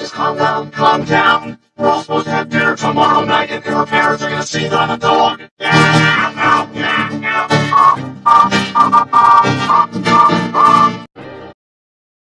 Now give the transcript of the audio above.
just calm down, calm down. We're all supposed to have dinner tomorrow night, and her parents are gonna see that I'm a dog.